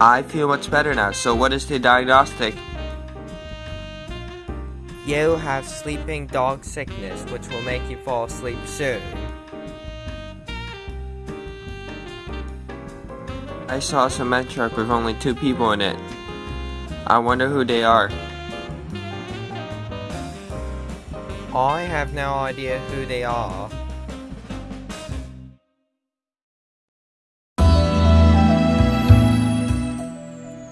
I feel much better now, so what is the diagnostic? You have sleeping dog sickness, which will make you fall asleep soon. I saw a cement truck with only two people in it. I wonder who they are. I have no idea who they are.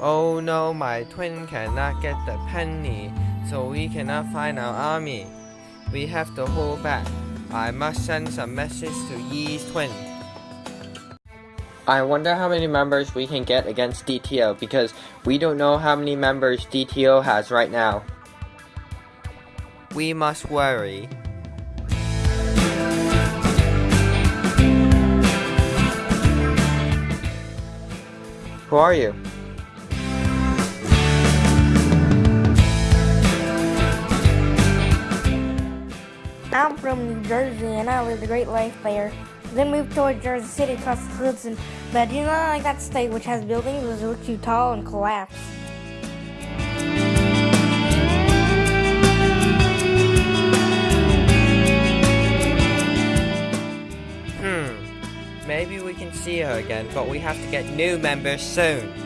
Oh no, my twin cannot get the penny, so we cannot find our army. We have to hold back. I must send some message to Yi's twin. I wonder how many members we can get against DTO because we don't know how many members DTO has right now. We must worry. Who are you? I'm from New Jersey and I lived a great life there. Then moved toward Jersey City across the Hudson, but I do not like that state which has buildings that look too tall and collapse. Hmm. Maybe we can see her again, but we have to get new members soon.